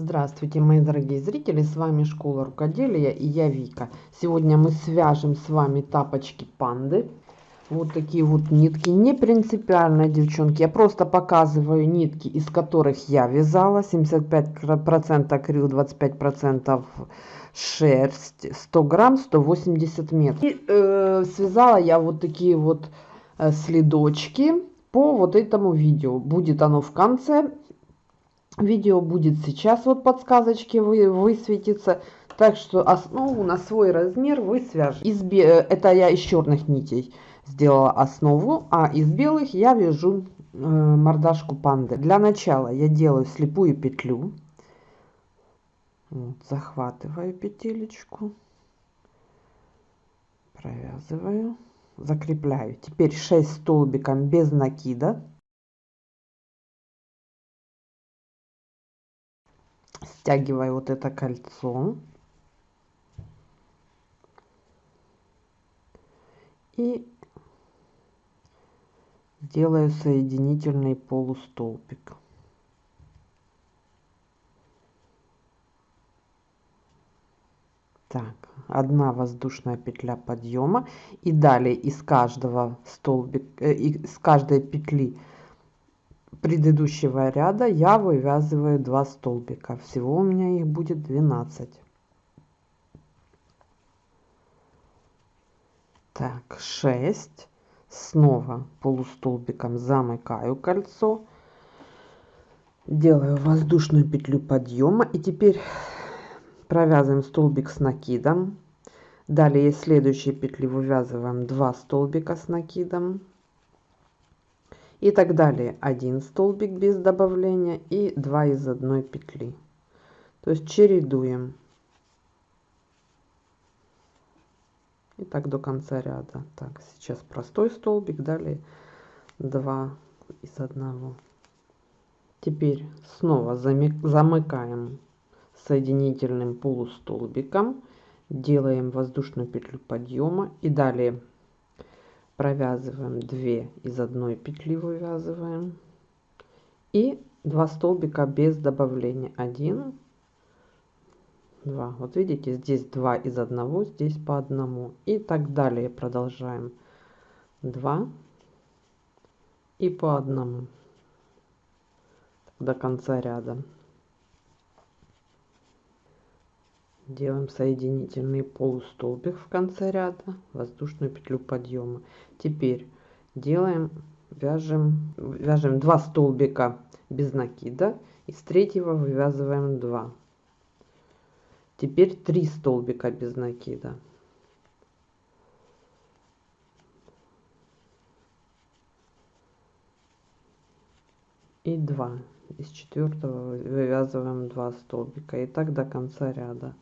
Здравствуйте, мои дорогие зрители, с вами Школа Рукоделия и я Вика. Сегодня мы свяжем с вами тапочки панды. Вот такие вот нитки, не принципиально, девчонки, я просто показываю нитки, из которых я вязала. 75% акрил, 25% шерсть, 100 грамм, 180 метров. И э, связала я вот такие вот э, следочки по вот этому видео. Будет оно в конце Видео будет сейчас, вот подсказочки вы, высветится. Так что основу на свой размер вы свяжете. Из, это я из черных нитей сделала основу, а из белых я вяжу э, мордашку панды. Для начала я делаю слепую петлю. Вот, захватываю петелечку, провязываю, закрепляю. Теперь 6 столбиком без накида. Стягиваю вот это кольцо. И делаю соединительный полустолбик. Так одна воздушная петля подъема. И далее из каждого столбика э, из каждой петли предыдущего ряда я вывязываю 2 столбика. Всего у меня их будет 12 так 6 снова полустолбиком замыкаю кольцо. Делаю воздушную петлю подъема. И теперь провязываем столбик с накидом. Далее из следующей петли вывязываем 2 столбика с накидом и так далее. Один столбик без добавления и 2 из одной петли. То есть чередуем. И так до конца ряда. Так, сейчас простой столбик, далее 2 из одного. Теперь снова замыкаем соединительным полустолбиком, делаем воздушную петлю подъема и далее провязываем 2 из одной петли вывязываем. И 2 столбика без добавления. 1 2 вот видите здесь 2 из одного здесь по одному. И так далее продолжаем. 2 и по одному. До конца ряда. Делаем соединительный полустолбик в конце ряда воздушную петлю подъема теперь делаем вяжем вяжем 2 столбика без накида из третьего вывязываем 2 теперь 3 столбика без накида. И 2 из четвертого вывязываем 2 столбика. И так до конца ряда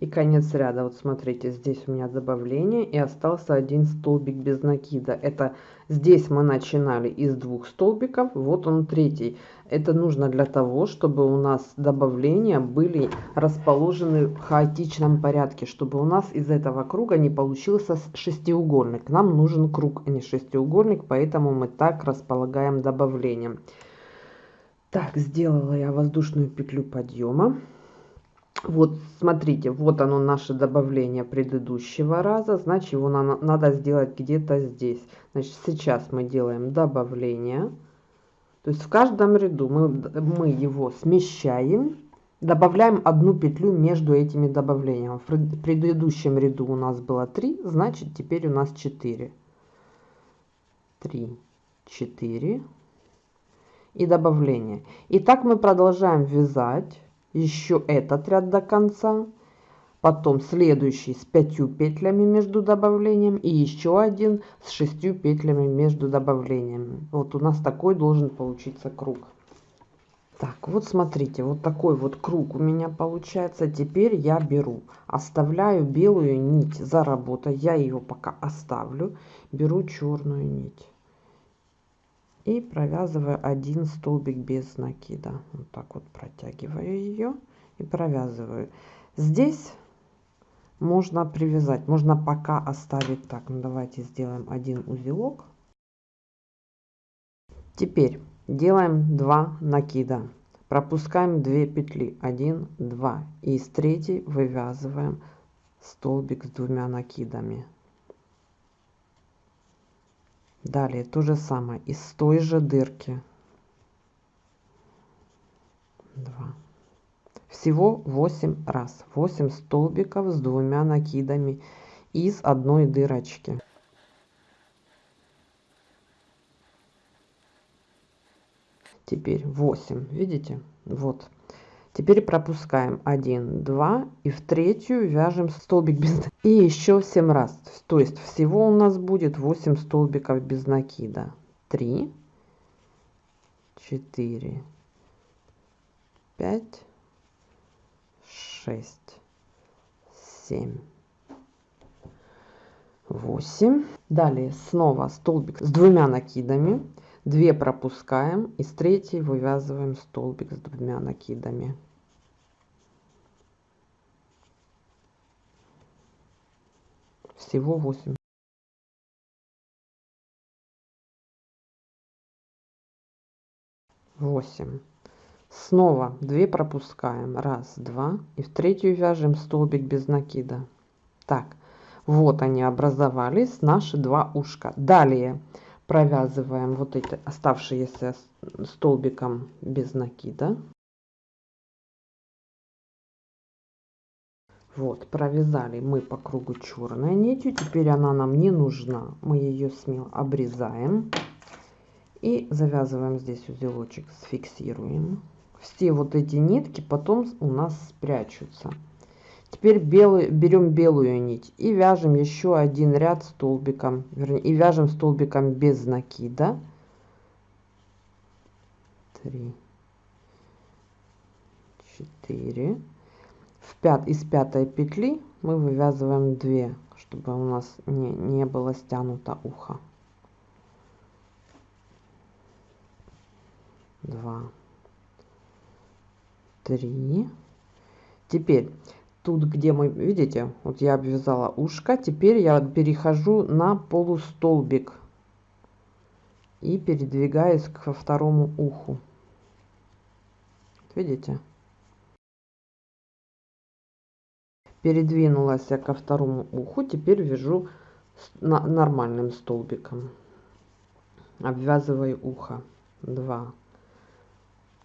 и конец ряда. Вот смотрите здесь у меня добавление и остался один столбик без накида. Это здесь мы начинали из двух столбиков вот он третий. Это нужно для того чтобы у нас добавления были расположены в хаотичном порядке чтобы у нас из этого круга не получился шестиугольник. Нам нужен круг а не шестиугольник поэтому мы так располагаем добавлением. Так сделала я воздушную петлю подъема вот смотрите вот оно наше добавление предыдущего раза значит его на, надо сделать где-то здесь. Значит сейчас мы делаем добавление. То есть в каждом ряду мы, мы его смещаем добавляем одну петлю между этими добавлениями. В предыдущем ряду у нас было 3 значит теперь у нас 4 3 4 и добавление. И так мы продолжаем вязать еще этот ряд до конца потом следующий с пятью петлями между добавлением и еще один с шестью петлями между добавлениями вот у нас такой должен получиться круг. Так вот смотрите вот такой вот круг у меня получается. Теперь я беру оставляю белую нить за работой. Я ее пока оставлю беру черную нить и провязываю один столбик без накида. Вот так вот протягиваю ее и провязываю. Здесь можно привязать можно пока оставить так. Ну давайте сделаем один узелок. Теперь делаем 2 накида. Пропускаем 2 петли. 1 2 и из третьей вывязываем столбик с двумя накидами далее то же самое из той же дырки. 2 всего 8 раз. 8 столбиков с двумя накидами из одной дырочки. Теперь 8 видите? Вот теперь пропускаем 1 2 и в третью вяжем столбик без и еще 7 раз. То есть всего у нас будет 8 столбиков без накида. 3 4 5 6 7 8 далее снова столбик с двумя накидами 2 пропускаем и с третьей вывязываем столбик с двумя накидами. Всего 8 8 снова 2 пропускаем. Раз два. И в третью вяжем столбик без накида. Так вот они образовались наши два ушка. Далее провязываем вот эти оставшиеся столбиком без накида. Вот провязали мы по кругу черной нитью. Теперь она нам не нужна. Мы ее смело обрезаем. И завязываем здесь узелочек сфиксируем. Все вот эти нитки потом у нас спрячутся Теперь белый, берем белую нить и вяжем еще один ряд столбиком, вернее, и вяжем столбиком без накида. 3, 4. В пят, из пятой петли мы вывязываем 2, чтобы у нас не, не было стянуто ухо. 2, 3. Теперь тут где мы видите вот я обвязала ушко теперь я перехожу на полустолбик и передвигаюсь к второму уху. Видите? Передвинулась ко второму уху теперь вяжу нормальным столбиком. Обвязываю ухо. 2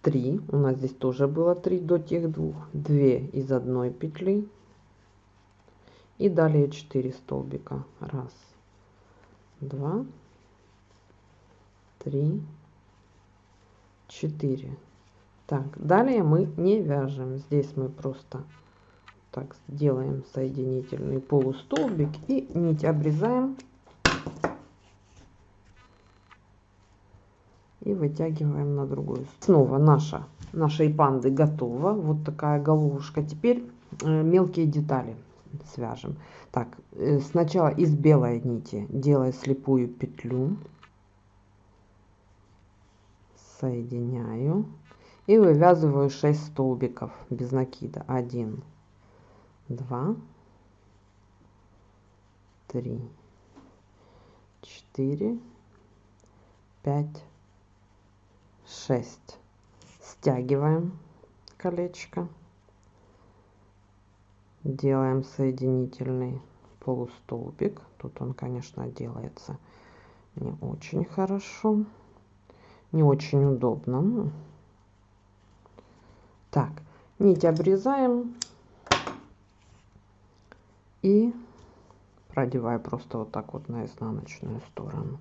3 у нас здесь тоже было 3 до тех двух. 2 из одной петли. И далее 4 столбика. Раз два три четыре. Так далее мы не вяжем. Здесь мы просто так делаем соединительный полустолбик и нить обрезаем и вытягиваем на другую снова наша нашей панды готова. Вот такая головушка. Теперь э, мелкие детали свяжем. Так э, сначала из белой нити делаю слепую петлю. Соединяю. И вывязываю 6 столбиков без накида. 1 2 3 4 5 6 стягиваем колечко. Делаем соединительный полустолбик. Тут он конечно делается не очень хорошо не очень удобно. Так нить обрезаем и продеваю просто вот так вот на изнаночную сторону.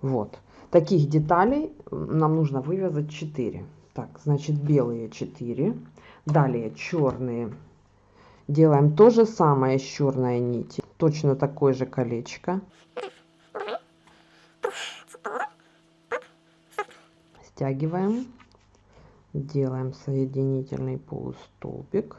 Вот таких деталей нам нужно вывязать 4 так значит белые 4 далее черные. Делаем то же самое с черной нити точно такое же колечко. Стягиваем. Делаем соединительный полустолбик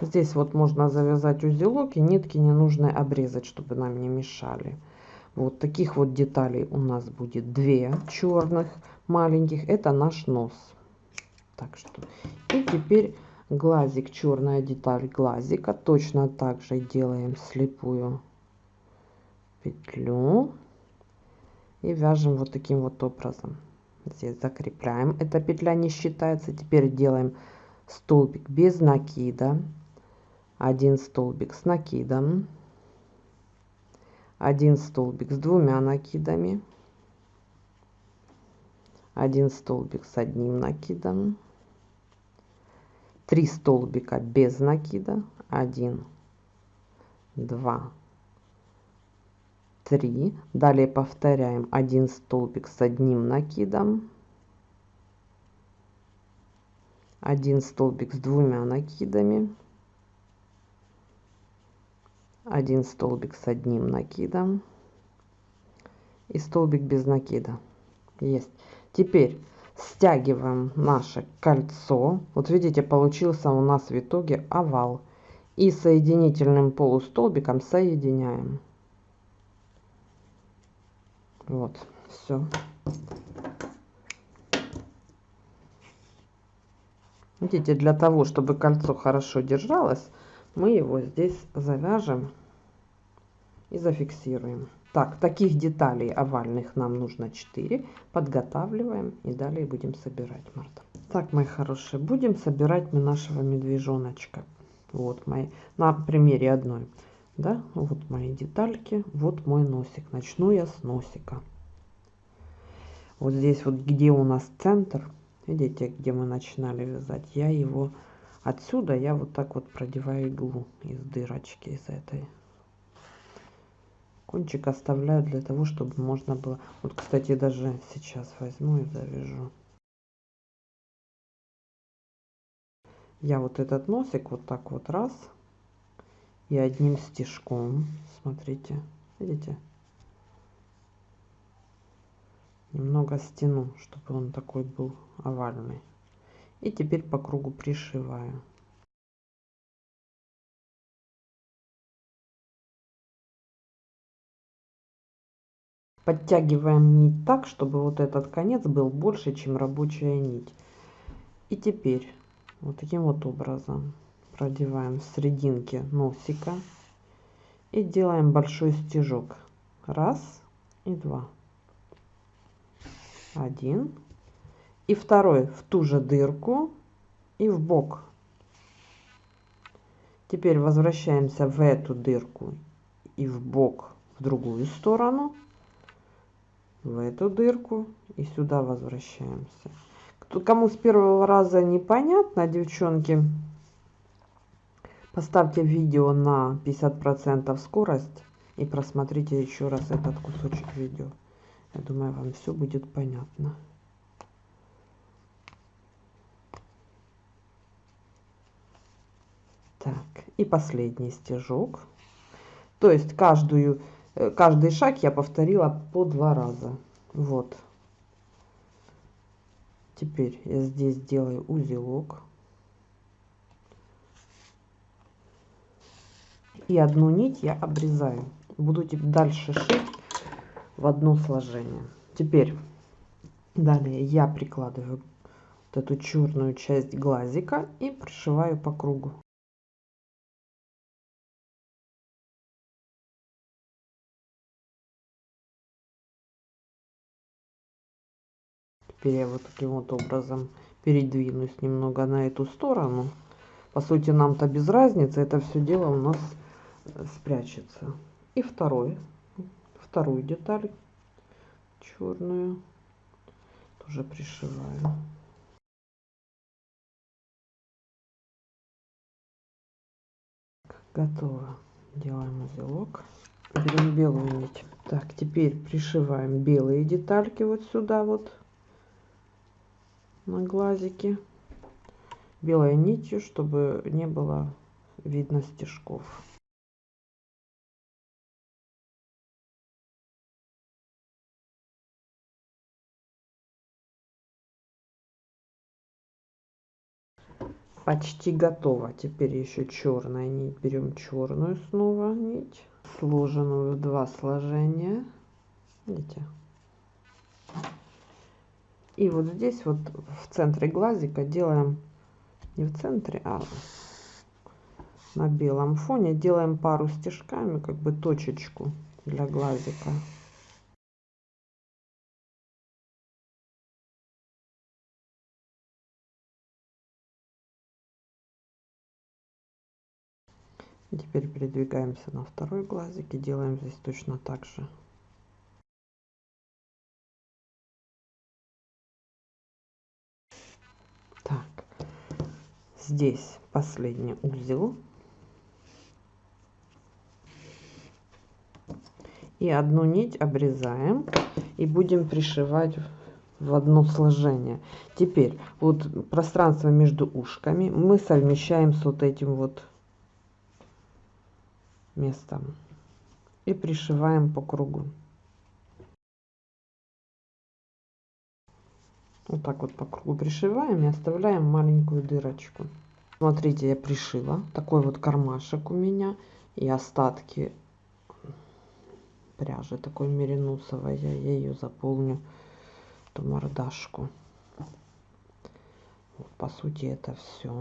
Здесь вот можно завязать узелок и нитки не нужно обрезать, чтобы нам не мешали. Вот таких вот деталей у нас будет две черных маленьких. Это наш нос. Так что и теперь глазик черная деталь глазика точно так же делаем слепую петлю и вяжем вот таким вот образом здесь закрепляем эта петля не считается теперь делаем столбик без накида один столбик с накидом. Один столбик с двумя накидами. Один столбик с одним накидом. 3 столбика без накида. 1 2 3 далее повторяем. Один столбик с одним накидом. Один столбик с двумя накидами один столбик с одним накидом и столбик без накида. Есть. Теперь стягиваем наше кольцо. Вот видите получился у нас в итоге овал. И соединительным полустолбиком соединяем. Вот все видите для того чтобы кольцо хорошо держалось мы его здесь завяжем и зафиксируем так, таких деталей овальных нам нужно 4. Подготавливаем и далее будем собирать, Марта. Так, мои хорошие, будем собирать мы нашего медвежоночка. Вот мои, на примере одной. Да, вот мои детальки, вот мой носик. Начну я с носика. Вот здесь вот, где у нас центр, видите, где мы начинали вязать, я его отсюда, я вот так вот продеваю иглу из дырочки, из этой кончик оставляю для того чтобы можно было. Вот кстати даже сейчас возьму и завяжу. Я вот этот носик вот так вот раз и одним стежком смотрите видите? Немного стяну чтобы он такой был овальный. И теперь по кругу пришиваю подтягиваем нить так чтобы вот этот конец был больше чем рабочая нить. И теперь вот таким вот образом продеваем в серединке носика и делаем большой стежок. Раз и два. Один. И второй в ту же дырку и в бок. Теперь возвращаемся в эту дырку и в бок в другую сторону в эту дырку и сюда возвращаемся. Кто, кому с первого раза непонятно, девчонки, поставьте видео на 50% скорость и просмотрите еще раз этот кусочек видео. Я думаю, вам все будет понятно. Так, и последний стежок. То есть каждую каждый шаг я повторила по два раза. Вот. Теперь я здесь делаю узелок. И одну нить я обрезаю. Буду дальше шить в одно сложение. Теперь далее я прикладываю вот эту черную часть глазика и пришиваю по кругу. Теперь я вот таким вот образом передвинусь немного на эту сторону. По сути, нам-то без разницы, это все дело у нас э, спрячется. И второй, вторую деталь черную тоже пришиваю. Готово. Делаем узелок. Берем белую нить. Так, теперь пришиваем белые детальки вот сюда вот на глазике белой нитью, чтобы не было видно стежков. Почти готово. Теперь еще черная нить. Берем черную снова нить, сложенную в два сложения. Видите? И вот здесь вот в центре глазика делаем не в центре, а на белом фоне. Делаем пару стежками, как бы точечку для глазика. Теперь передвигаемся на второй глазик и делаем здесь точно так же. Здесь последний узел. И одну нить обрезаем и будем пришивать в одно сложение. Теперь вот пространство между ушками мы совмещаем с вот этим вот местом и пришиваем по кругу. Вот так вот по кругу пришиваем и оставляем маленькую дырочку. Смотрите, я пришила. Такой вот кармашек у меня. И остатки пряжи такой меринусовой. Я ею заполню эту мордашку. Вот, по сути, это все.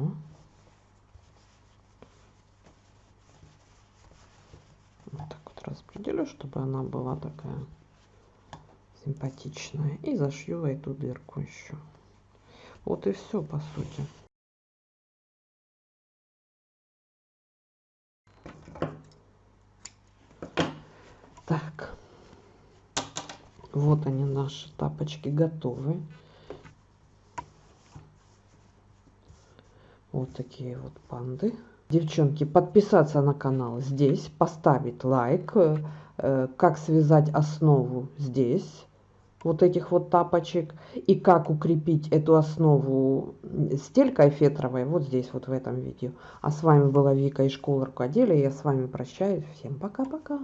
Вот так вот распределю, чтобы она была такая симпатичная. И зашью эту дырку еще. Вот и все, по сути. Так. Вот они, наши тапочки готовы. Вот такие вот панды. Девчонки, подписаться на канал здесь, поставить лайк, э, как связать основу здесь вот этих вот тапочек и как укрепить эту основу стелькой фетровой вот здесь вот в этом видео. А с вами была Вика из школы рукоделия. Я с вами прощаюсь. Всем пока-пока.